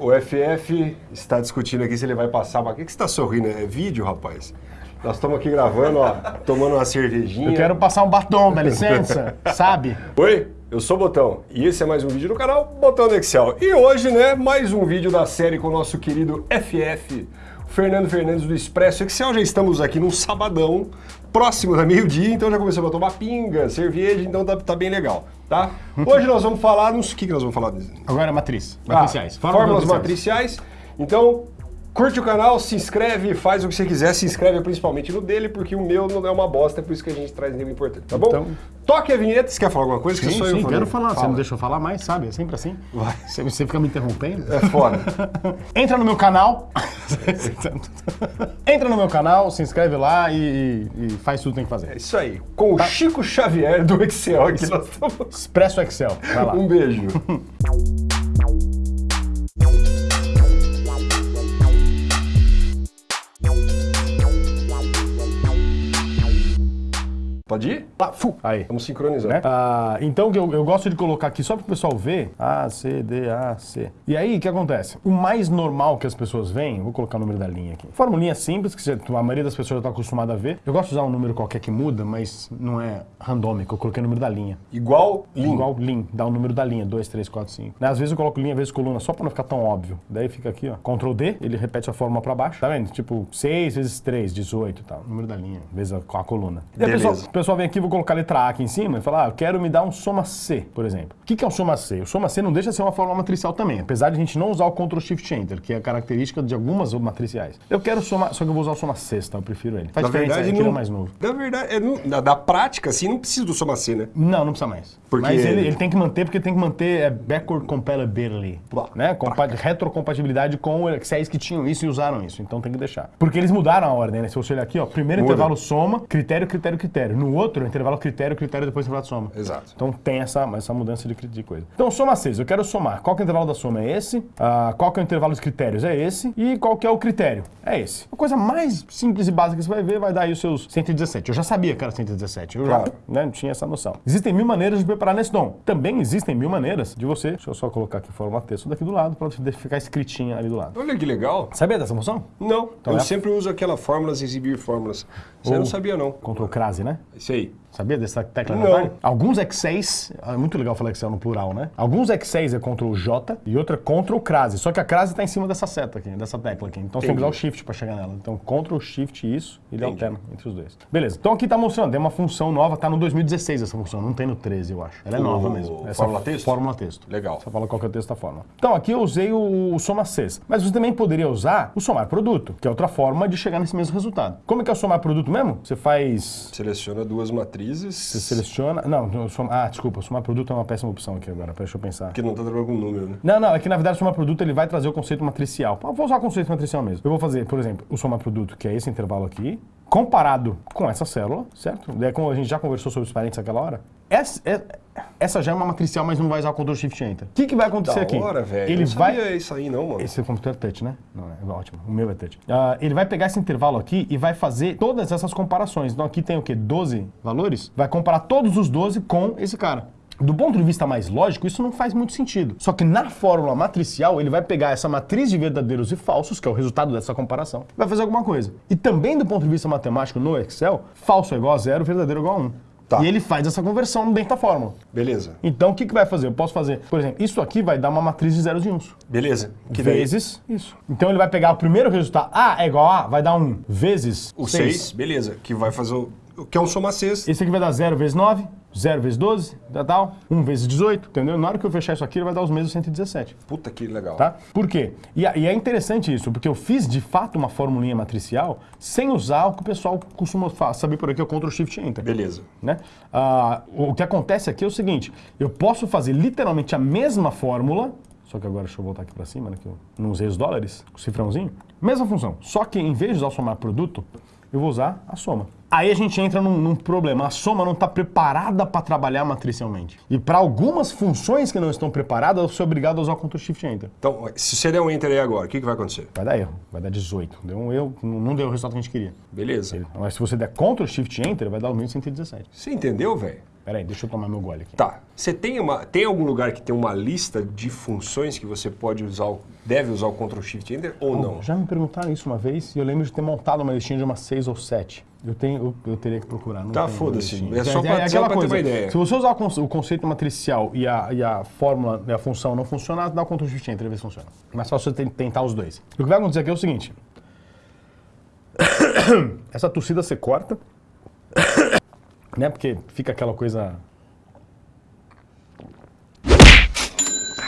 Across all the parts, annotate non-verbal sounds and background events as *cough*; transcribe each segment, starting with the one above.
O FF está discutindo aqui se ele vai passar. O que, que você está sorrindo? É vídeo, rapaz? Nós estamos aqui gravando, ó, tomando uma cervejinha. Eu quero passar um batom, dá licença, sabe? Oi, eu sou o Botão e esse é mais um vídeo do canal Botão do Excel. E hoje, né, mais um vídeo da série com o nosso querido FF, Fernando Fernandes do Expresso Excel. Já estamos aqui num sabadão, próximo da meio-dia, então já começamos a tomar pinga, cerveja, então tá, tá bem legal, tá? Hoje nós vamos falar nos... O que, que nós vamos falar? Agora matriz, Ah, matriciais. fórmulas matriciais. Então, curte o canal, se inscreve, faz o que você quiser, se inscreve principalmente no dele, porque o meu não é uma bosta, é por isso que a gente traz nele importante, tá bom? Então- Toque a vinheta, você quer falar alguma coisa? Sim, que só eu sim, falei? quero falar. Você Fala. não deixou falar mais, sabe? É sempre assim. Vai. Você, você fica me interrompendo. É foda. *laughs* Entra no meu canal. *laughs* Entra no meu canal, se inscreve lá e, e- e faz tudo que tem que É fazer. isso aí. Com o Chico Xavier do Excel aqui nós estamos. Expresso Excel. Vai lá. Um beijo. *laughs* Pode ir? Lá, fu. Aí. Vamos sincronizar. né? Ah, então eu, eu gosto de colocar aqui só para o pessoal ver A, C, D, A, C. E aí, o que acontece? O mais normal que as pessoas veem, vou colocar o número da linha aqui. Formulinha simples, que a maioria das pessoas já está acostumada a ver. Eu gosto de usar um número qualquer que muda, mas não é randômico. Eu coloquei o número da linha. Igual Lean. Igual Lean, dá o número da linha, 2, 3, 4, 5. Às vezes eu coloco linha, vezes coluna, só para não ficar tão óbvio. Daí fica aqui, ó, Ctrl D, ele repete a fórmula para baixo. Tá vendo? Tipo, 6 vezes 3, 18 e tal. Número da linha, vezes a, a coluna. E a Beleza. Pessoa, o pessoal vem aqui, vou colocar a letra A aqui em cima e falar, ah, eu quero me dar um soma C, por exemplo. O que, é um soma C? O soma C não deixa de ser uma fórmula matricial também, apesar de a gente não usar o Ctrl Shift Enter, que é a característica de algumas matriciais. Eu quero somar, só que eu vou usar o soma sexta, eu prefiro ele. Faz Na diferença, verdade, não, é mais novo. Na verdade, é, não- na- da prática, assim, não precisa do soma C, né? Não, não precisa mais. Porque- Mas ele, ele tem que manter, porque tem que manter é, backward compatibility, né? Compa retrocompatibilidade com Excels que tinham isso e usaram isso, então tem que deixar. Porque eles mudaram a ordem, né? Se você olhar aqui, ó, primeiro Muda. intervalo soma, critério, critério, critério. No outro, intervalo critério, critério, depois intervalo soma. Exato. Então tem essa, essa mudança de, de coisa. Então, soma 6, eu quero somar. Qual que é o intervalo da soma? É esse. Ah, qual que é o intervalo dos critérios? É esse. E qual que é o critério? É esse. A coisa mais simples e básica que você vai ver vai dar aí os seus 117. Eu já sabia que era 117. Eu Claro. já né, tinha essa noção. Existem mil maneiras de preparar nesse dom. Também existem mil maneiras de você. Deixa eu só colocar aqui forma texto daqui do lado para ficar escritinha ali do lado. Olha que legal. Sabia dessa função? Não, eu é- sempre uso aquela fórmulas, exibir fórmulas. Você não sabia, não. Ctrl crase, né? Isso aí. Sabia dessa tecla Não. Alguns X6, é muito legal falar Excel no plural, né? Alguns X6 é Ctrl J e outro é Ctrl crase. Só que a crase está em cima dessa seta aqui, dessa tecla aqui. Então você tem que usar o Shift para chegar nela. Então Ctrl Shift isso, ele Entendi. alterna entre os dois. Beleza. Então aqui tá mostrando, tem uma função nova, tá no 2016 essa função, não tem no 13, eu acho. Ela é O- nova mesmo. fórmula texto? Fórmula texto. Legal. Você fala qual que é o texto da fórmula. Então aqui eu usei o, o soma Cs, mas você também poderia usar o somar produto, que é outra forma de chegar nesse mesmo resultado. Como é que é o somar produto mesmo? Você faz Seleciona duas matrizes. você seleciona. Não, não, soma- ah, desculpa, somar produto é uma péssima opção aqui agora, deixa eu pensar. Porque não tá trabalhando com número, né? Não, não, é que na verdade o somar produto ele vai trazer o conceito matricial. Vou usar o conceito matricial mesmo. Eu vou fazer, por exemplo, o somar produto, que é esse intervalo aqui, comparado com essa célula, certo? Daí, como a gente já conversou sobre os parênteses naquela hora, essa, é- essa já é uma matricial, mas não vai usar o Ctrl Shift Enter. O que, que vai acontecer Da aqui? hora, velho. Ele não vai. sabia isso aí, não, mano. Esse computador é touch, né? Não, é ótimo. O meu é touch. Ah, ele vai pegar esse intervalo aqui e vai fazer todas essas comparações. Então aqui tem o quê? 12 valores? Vai comparar todos os 12 com esse cara. Do ponto de vista mais lógico, isso não faz muito sentido. Só que na fórmula matricial, ele vai pegar essa matriz de verdadeiros e falsos, que é o resultado dessa comparação, vai fazer alguma coisa. E também do ponto de vista matemático no Excel, falso é igual a zero, verdadeiro é igual a 1. Tá. E ele faz essa conversão dentro da fórmula. Beleza. Então o que, que vai fazer? Eu posso fazer, por exemplo, isso aqui vai dar uma matriz de zeros e uns Beleza. Que daí vezes isso. Então ele vai pegar o primeiro resultado, A é igual a A, vai dar 1, vezes o 6. 6, beleza. Que vai fazer o. o Que é um soma 6. Esse aqui vai dar 0 vezes 9, 0 vezes 12, tal, tal, 1 vezes 18, entendeu? Na hora que eu fechar isso aqui, ele vai dar os mesmos 117, Puta que legal. tá? Por quê? E, e é interessante isso, porque eu fiz de fato uma formulinha matricial sem usar o que o pessoal costuma saber por aqui, é o Ctrl Shift Enter. Beleza. né? Ah, o que acontece aqui é o seguinte: eu posso fazer literalmente a mesma fórmula, só que agora deixa eu voltar aqui para cima, né, que eu não usei os dólares, o cifrãozinho, mesma função, só que em vez de usar o somar produto, eu vou usar a soma. Aí a gente entra num, num problema. A soma não está preparada para trabalhar matricialmente. E para algumas funções que não estão preparadas, eu sou obrigado a usar o Ctrl Shift Enter. Então, se você der um enter aí agora, o que, que vai acontecer? Vai dar erro, vai dar 18. Deu um erro, não deu o resultado que a gente queria. Beleza. Mas se você der Ctrl Shift Enter, vai dar o 1117. Você entendeu, velho? Pera aí, deixa eu tomar meu gole aqui. Tá. Você tem, uma, tem algum lugar que tem uma lista de funções que você pode usar, deve usar o Ctrl Shift Enter ou não? Já me perguntaram isso uma vez e eu lembro de ter montado uma listinha de umas 6 ou 7. Eu, tenho, eu, eu teria que procurar. Não Tá, foda-se. É só pra- só pra ter uma ideia. Se você usar o, conce- o conceito matricial e a, e a fórmula e a função não funcionar, dá o Ctrl Shift Enter e vê se funciona. Mas só você tentar os dois. O que vai acontecer aqui é o seguinte. *coughs* Essa tossida você corta, né? Porque fica aquela coisa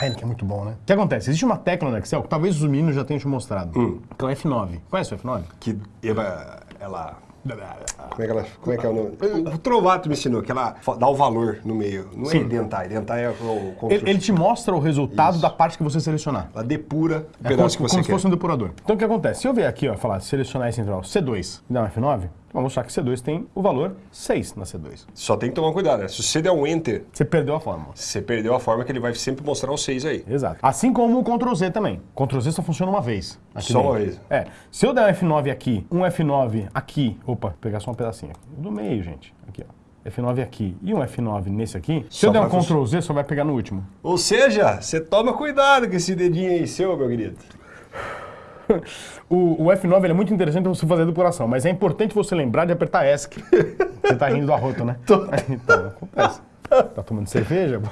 Heineken é muito bom, né? O que acontece? Existe uma tecla no Excel que talvez os meninos já tenham te mostrado. Que é o F9. Conhece o F9? Que ela... ela como é que ela... Como é que é o nome? O Trovato me ensinou que ela dá o valor no meio. Não é Sim. identar. Identar é o Ele, ele te mostra o resultado da parte que você selecionar. Ela depura o É como, pedaço se- que você como se quer. fosse um depurador. Então o que acontece? Se eu vier aqui, ó, falar selecionar esse intervalo C2 e dar um F9, vou mostrar que C2 tem o valor 6 na C2. Só tem que tomar cuidado, né? Se você der um Enter, Você perdeu a fórmula. você perdeu a forma que ele vai sempre mostrar o 6 aí. Exato. Assim como o Ctrl Z também. Ctrl Z só funciona uma vez. Só dentro. uma vez. É. Se eu der um F9 aqui, um F9 aqui, opa, vou pegar só um pedacinho aqui. Do meio, gente. Aqui, ó. F9 aqui e um F9 nesse aqui. Se Só eu der um Ctrl Z, só vai pegar no último. Ou seja, você toma cuidado com esse dedinho aí seu, meu querido. O, o F9 ele é muito interessante pra você fazer a depuração, mas é importante você lembrar de apertar ESC. Você tá rindo do arroto, né? *laughs* Então, acontece. Tá tomando cerveja? *laughs*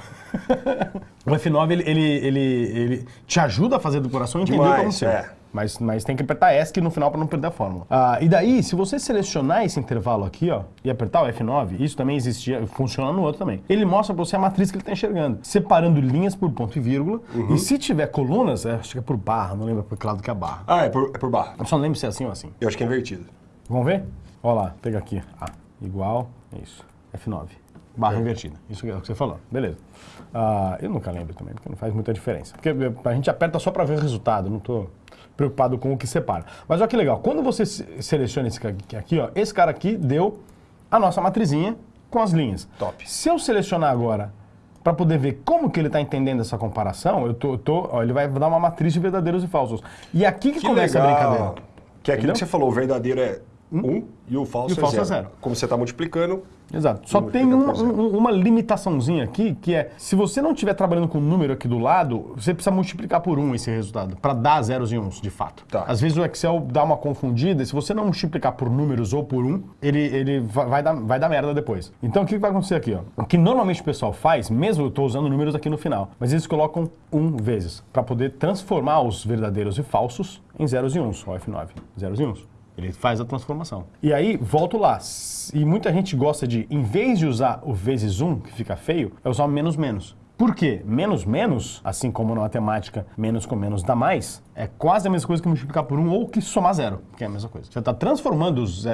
O F9 ele, ele, ele, ele te ajuda a fazer a depuração e entender Demais, como é. Mas, mas tem que apertar ESC no final para não perder a fórmula. Ah, e daí, se você selecionar esse intervalo aqui, ó, e apertar o F9, isso também existia, funciona no outro também. Ele mostra para você a matriz que ele está enxergando, separando linhas por ponto e vírgula. Uhum. E se tiver colunas, é, acho que é por barra, não lembro por que lado que é a barra. Ah, é por, é por barra. Eu só não lembro se é assim ou assim. Eu acho que é invertido. Vamos ver? Olha lá, pega aqui. Ah, igual, isso. F9. Barra invertida. Isso é o que você falou. Beleza. Ah, eu nunca lembro também, porque não faz muita diferença. Porque eh, a gente aperta só para ver o resultado, não estou preocupado com o que separa. Mas olha que legal, quando você se- seleciona esse cara aqui, aqui, ó, esse cara aqui deu a nossa matrizinha com as linhas. Top. Se eu selecionar agora para poder ver como que ele está entendendo essa comparação, eu tô, tô- ó, ele vai dar uma matriz de verdadeiros e falsos. E aqui que, Que começa legal. a brincadeira. Que é aquilo Entendeu? que você falou, o verdadeiro é 1 um, e o falso, E o falso é, é zero. zero. Como você está multiplicando, Exato. Só tem uma, zero. um- limitaçãozinha aqui, que é, se você não estiver trabalhando com um número aqui do lado, você precisa multiplicar por um esse resultado, para dar zeros e uns, de fato. Tá. Às vezes o Excel dá uma confundida, e se você não multiplicar por números ou por um, ele, ele vai, dar, vai dar merda depois. Então o que vai acontecer aqui? Ó? O que normalmente o pessoal faz, mesmo eu estou usando números aqui no final, mas eles colocam um vezes, para poder transformar os verdadeiros e falsos em zeros e uns, ó F9, zeros e uns. Ele faz a transformação. E aí, volto lá. E muita gente gosta de, em vez de usar o vezes 1, que fica feio, é usar menos menos. Por quê? Menos menos, assim como na matemática, menos com menos dá mais, é quase a mesma coisa que multiplicar por 1 ou que somar zero, que é a mesma coisa. Você está transformando os,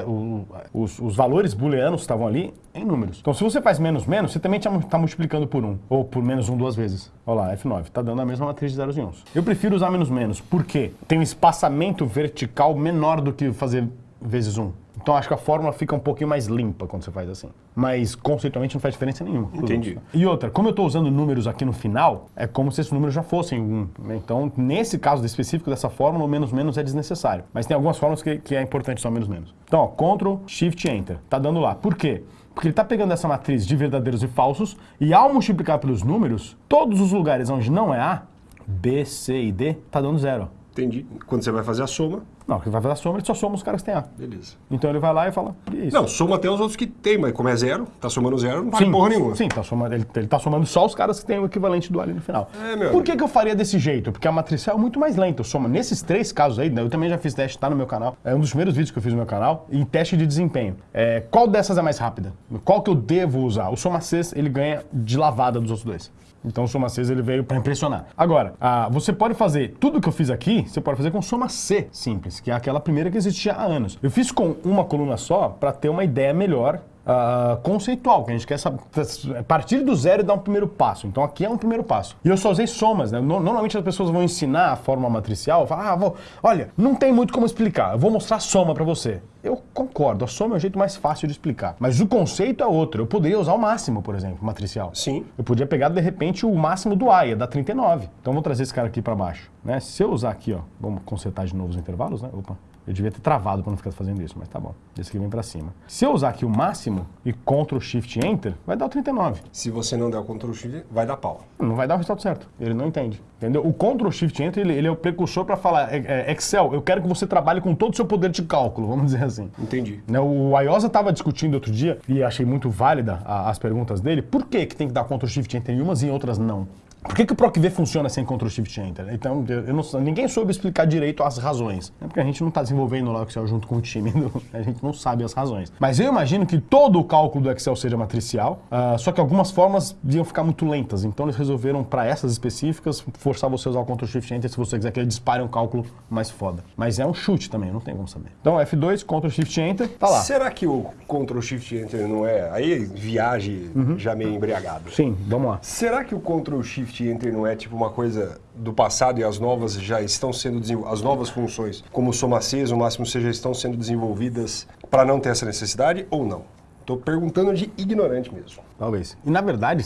os, os valores booleanos que estavam ali em números. Então, se você faz menos menos, você também está multiplicando por 1, ou por menos 1 duas vezes. Olha lá, F9, está dando a mesma matriz de zeros e uns. Eu prefiro usar menos menos, por quê? Tem um espaçamento vertical menor do que fazer vezes 1. Então acho que a fórmula fica um pouquinho mais limpa quando você faz assim. Mas conceitualmente não faz diferença nenhuma. Entendi. E outra, como eu estou usando números aqui no final, é como se esses números já fossem um. né? Então, nesse caso específico dessa fórmula, o menos menos é desnecessário. Mas tem algumas fórmulas que, que é importante só menos menos. Então, ó, Ctrl, Shift, Enter. Tá dando lá. Por quê? Porque ele está pegando essa matriz de verdadeiros e falsos e ao multiplicar pelos números, todos os lugares onde não é A, B, C e D, tá dando zero. entendi. Quando você vai fazer a soma, Não, que vai fazer a soma, ele só soma os caras que têm A. beleza. Então ele vai lá e fala, e é isso. Não, soma até os outros que tem, mas como é zero, tá somando zero, não vale porra nenhuma. Sim, tá somando, ele, ele tá somando só os caras que têm o equivalente do ali no final. É, meu Por que, que eu faria desse jeito? Porque a matricial é muito mais lenta. Eu somo nesses três casos aí, né, eu também já fiz teste, tá no meu canal. É um dos primeiros vídeos que eu fiz no meu canal, em teste de desempenho. É, qual dessas é mais rápida? Qual que eu devo usar? O Soma 6, ele ganha de lavada dos outros dois. Então o Soma 6 ele veio para impressionar. Agora, ah, você pode fazer tudo que eu fiz aqui, você pode fazer com Soma C simples, que é aquela primeira que existia há anos. Eu fiz com uma coluna só para ter uma ideia melhor ah, conceitual, que a gente quer saber, partir do zero e dar um primeiro passo. Então aqui é um primeiro passo. E eu só usei somas, né? No- Normalmente as pessoas vão ensinar a forma matricial, falam, ah, vou, olha, não tem muito como explicar, eu vou mostrar a soma para você. Eu concordo, a soma é o jeito mais fácil de explicar. Mas o conceito é outro. Eu poderia usar o máximo, por exemplo, matricial. Sim. Eu podia pegar, de repente, o máximo do AIA, da 39. Então, vou trazer esse cara aqui para baixo. Né? Se eu usar aqui, ó, vamos consertar de novo os intervalos, né? Opa, Eu devia ter travado para não ficar fazendo isso, mas tá bom. Esse aqui vem para cima. Se eu usar aqui o máximo e Ctrl Shift Enter, vai dar o 39. Se você não der o Ctrl Shift, vai dar pau. Não vai dar o resultado certo. Ele não entende. Entendeu? O Ctrl Shift Enter, ele, ele é o precursor para falar, é, é, Excel, eu quero que você trabalhe com todo o seu poder de cálculo, vamos dizer assim. Entendi. Né, O Iosa estava discutindo outro dia, e achei muito válida a- as perguntas dele, por que, que tem que dar Ctrl Shift Enter em umas e em outras não? Por que, que o PROC-V funciona sem Ctrl Shift Enter? Então, eu não- ninguém soube explicar direito as razões. É porque a gente não está desenvolvendo lá o Excel junto com o time, do- *laughs* a gente não sabe as razões. Mas eu imagino que todo o cálculo do Excel seja matricial, ah, só que algumas formas iam ficar muito lentas. Então, eles resolveram, para essas específicas, forçar você a usar o Ctrl Shift Enter se você quiser que ele dispare um cálculo mais foda. Mas é um chute também, não tem como saber. Então, F2, Ctrl Shift Enter, tá lá. Será que o Ctrl Shift Enter não é. Aí viagem Uhum. já meio embriagado. Sim, vamos lá. Será que o Ctrl Shift Enter não é tipo uma coisa do passado e as novas já estão sendo desenvolvidas, as novas funções, como o Soma 6, o máximo já estão sendo desenvolvidas para não ter essa necessidade ou não? Tô perguntando de ignorante mesmo. Talvez. E na verdade,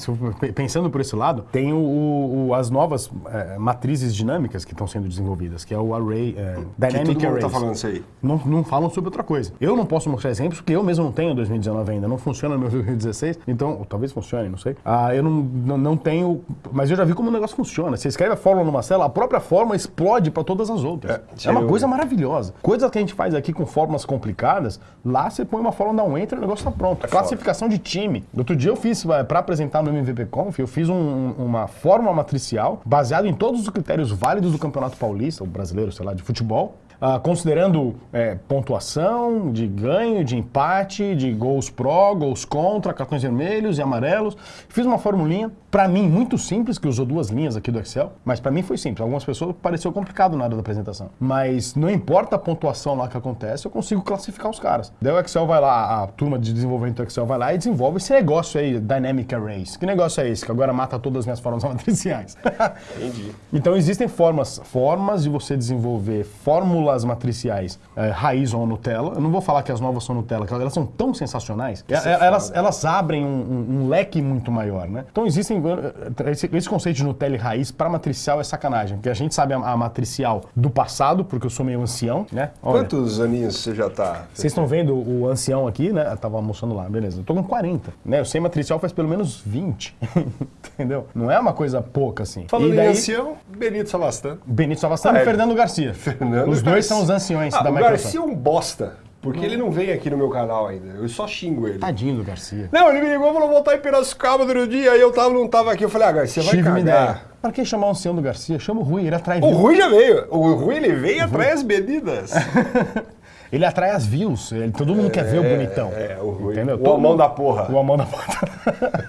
pensando por esse lado, tem o- o- as novas eh, matrizes dinâmicas que estão sendo desenvolvidas, que é o Array, Que Dynamic todo mundo Arrays. tá falando isso aí. Não, não falam sobre outra coisa. Eu não posso mostrar exemplos porque eu mesmo não tenho 2019 ainda. Não funciona no meu *laughs* 2016. Então, talvez funcione, não sei. Ah, eu não, não, não tenho. Mas eu já vi como o negócio funciona. Você escreve a fórmula numa célula, a própria fórmula explode para todas as outras. É, É, uma eu- coisa maravilhosa. Coisas que a gente faz aqui com fórmulas complicadas, lá você põe uma fórmula, dá um enter, o negócio tá pronto. Classificação de time. Outro dia eu fiz, para apresentar no MVP Conf, eu fiz um- uma fórmula matricial baseada em todos os critérios válidos do Campeonato Paulista, ou brasileiro, sei lá, de futebol. Ah, considerando é, pontuação de ganho, de empate, de gols pró, gols contra, cartões vermelhos e amarelos. Fiz uma formulinha, para mim, muito simples, que usou duas linhas aqui do Excel, mas para mim foi simples. Algumas pessoas pareceu complicado na hora da apresentação. Mas não importa a pontuação lá que acontece, eu consigo classificar os caras. Daí o Excel vai lá, a turma de desenvolvimento do Excel vai lá e desenvolve esse negócio aí, Dynamic Arrays. Que negócio é esse? Que agora mata todas as minhas formas *laughs* matriciais. Entendi. Então existem formas, formas de você desenvolver fórmulas matriciais eh, raiz ou Nutella. Eu não vou falar que as novas são Nutella, elas são tão sensacionais. É Eh, elas, elas abrem um, um- um leque muito maior, né? Então existem eh, esse, esse conceito de Nutella e raiz para matricial é sacanagem, porque a gente sabe a, a matricial do passado, porque eu sou meio ancião, né? Olha, Quantos aninhos você já tá? vocês estão vendo o ancião aqui, né? Eu tava almoçando lá, beleza. Eu tô com 40, né? Eu sei matricial faz pelo menos 20, *laughs* entendeu? Não é uma coisa pouca assim. Falando e em daí, ancião, Benito Savastan. Benito Savastan Ah, e é. Fernando Garcia. Fernando Os dois Garcia. são os anciões Ah, da o Microsoft. Garcia é um bosta, porque ele não vem aqui no meu canal ainda. Eu só xingo ele. Tadinho do Garcia. Não, ele me ligou e falou, voltar em Piracicaba outro dia, aí eu tava, não tava aqui. Eu falei, ah, Garcia, vai Tive cagar. Pra que chamar o ancião do Garcia? Chama o Rui, ele atrai O. Rui já veio. O Rui, ele veio atrás das medidas. *laughs* Ele atrai as views. Ele- todo mundo quer ver o bonitão. é, o. Entendeu? O mundo- da porra. O amão da porra. *laughs*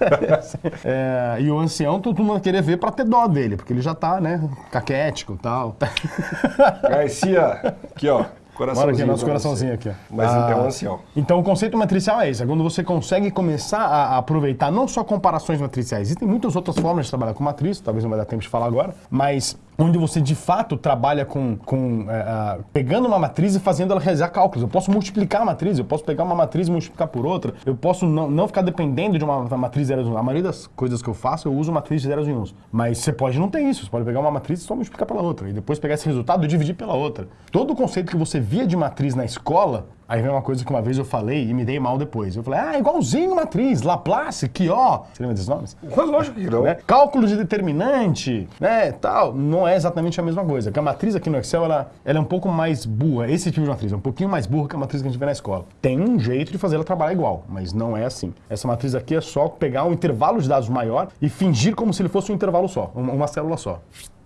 É, e o ancião, todo mundo querer ver pra ter dó dele, porque ele já tá, né, caquético e tal. *laughs* Garcia, aqui ó, coraçãozinho. Aqui, nosso coraçãozinho aqui, ó. Mas Ah, é um ancião. Então o conceito matricial é esse, é quando você consegue começar a aproveitar não só comparações matriciais, existem muitas outras formas de trabalhar com matriz, talvez não vai dar tempo de falar agora, mas onde você de fato trabalha com, com é, pegando uma matriz e fazendo ela realizar cálculos. Eu posso multiplicar a matriz, eu posso pegar uma matriz e multiplicar por outra, eu posso não, não ficar dependendo de uma matriz de zeros e uns. A maioria das coisas que eu faço, eu uso matriz de zeros e uns. Mas você pode não ter isso, você pode pegar uma matriz e só multiplicar pela outra, e depois pegar esse resultado e dividir pela outra. Todo o conceito que você via de matriz na escola, Aí vem uma coisa que uma vez eu falei e me dei mal depois. Eu falei, ah, igualzinho matriz, Laplace, que ó. Você lembra desses nomes? *laughs* Lógico que não. Né? Cálculo de determinante, né, tal, não é exatamente a mesma coisa. Porque a matriz aqui no Excel, ela, ela é um pouco mais burra. Esse tipo de matriz é um pouquinho mais burra que a matriz que a gente vê na escola. Tem um jeito de fazer ela trabalhar igual, mas não é assim. Essa matriz aqui é só pegar um intervalo de dados maior e fingir como se ele fosse um intervalo só, uma célula só.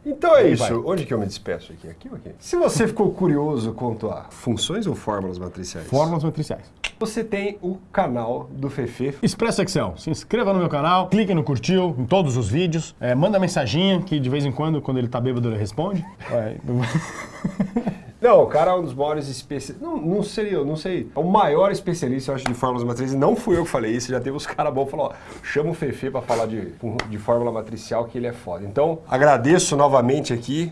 Então é isso. vai. Onde que eu me despeço aqui? Aqui ou aqui? Se você ficou curioso quanto a funções ou fórmulas matriciais, Fórmulas matriciais. você tem o canal do Fefe. Expresso Excel. Se inscreva no meu canal, clique no curtiu em todos os vídeos, é, manda mensaginha que de vez em quando, quando ele tá bêbado, ele responde. *laughs* Não, o cara é um dos maiores especialistas. Não, não seria, não sei. É o maior especialista, eu acho, de fórmulas matriciais. Não fui eu que falei isso, já teve os caras bons falaram, ó, chama o Fefe pra falar de, de fórmula matricial, que ele é foda. Então, agradeço novamente aqui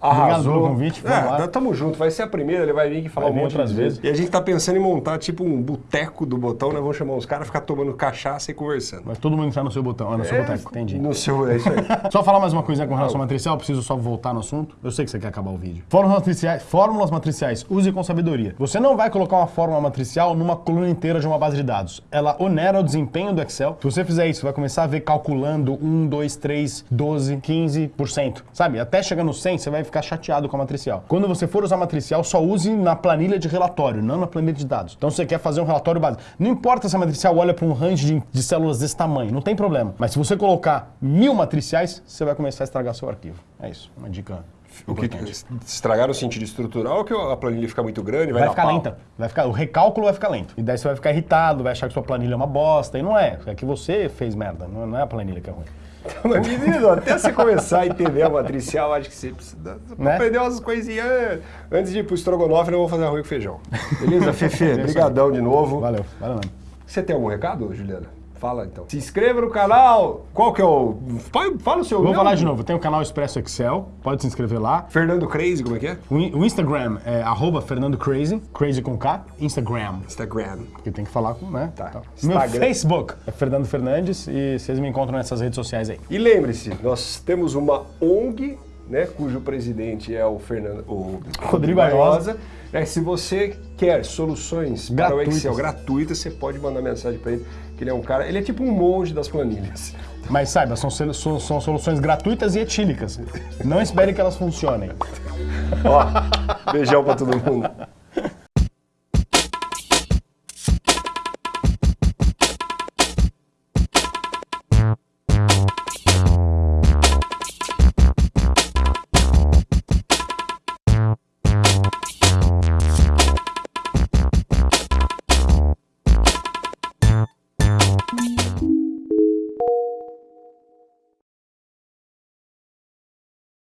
Obrigado pelo convite. Vamos É, lá. tamo junto. Vai ser a primeira, ele vai vir aqui falar Vai um monte outras de vezes. E a gente tá pensando em montar tipo um boteco do botão, né? Vamos chamar uns caras, ficar tomando cachaça e conversando. Vai todo mundo entrar no seu botão, ah, no seu É, boteco, entendi. No seu, é isso aí. *laughs* Só falar mais uma coisa com relação ao matricial, eu preciso só voltar no assunto. Eu sei que você quer acabar o vídeo. Fórmulas matriciais, fórmulas matriciais, use com sabedoria. Você não vai colocar uma fórmula matricial numa coluna inteira de uma base de dados. Ela onera o desempenho do Excel. Se você fizer isso, você vai começar a ver calculando 1, 2, 3, 12, 15%. Sabe? Até chegar no 100, você vai ficar chateado com a matricial. Quando você for usar matricial, só use na planilha de relatório, não na planilha de dados. Então você quer fazer um relatório básico. Não importa se a matricial olha para um range de, de células desse tamanho, não tem problema. Mas se você colocar mil matriciais, você vai começar a estragar seu arquivo. É isso, uma dica O que estragar no sentido estrutural que a planilha fica muito grande, vai, Vai ficar pau? lenta. Vai ficar, o recálculo vai ficar lento. E daí você vai ficar irritado, vai achar que sua planilha é uma bosta. E não é. É que você fez merda. Não é a planilha que é ruim. Mas, menino, até você começar a entender a matricial, acho que você precisa Né? aprender umas coisinhas. Antes de ir pro estrogonofe, eu vou fazer arroz com feijão. Beleza, Fefe? Brigadão de novo. Valeu, valeu. Você tem algum recado, Juliana? Fala então. Se inscreva no canal. Qual que é o. Fala, o seu Vou falar de novo. Tem o canal Expresso Excel, pode se inscrever lá. Fernando Crazy, como é que é? O in- o Instagram é arroba Fernando Crazy, Crazy com K, Instagram. Instagram. Porque tem que falar com, né? Tá. Então, Meu. Facebook é Fernando Fernandes e vocês me encontram nessas redes sociais aí. E lembre-se, nós temos uma ONG, né, cujo presidente é o Fernando, o Rodrigo Airosa. É, se você quer soluções para o Gratuitas. Excel gratuitas, você pode mandar mensagem para ele, que ele é um cara, ele é tipo um monge das planilhas. Mas saiba, são, são- são soluções gratuitas e etílicas. Não espere que elas funcionem. Ó, beijão para todo mundo.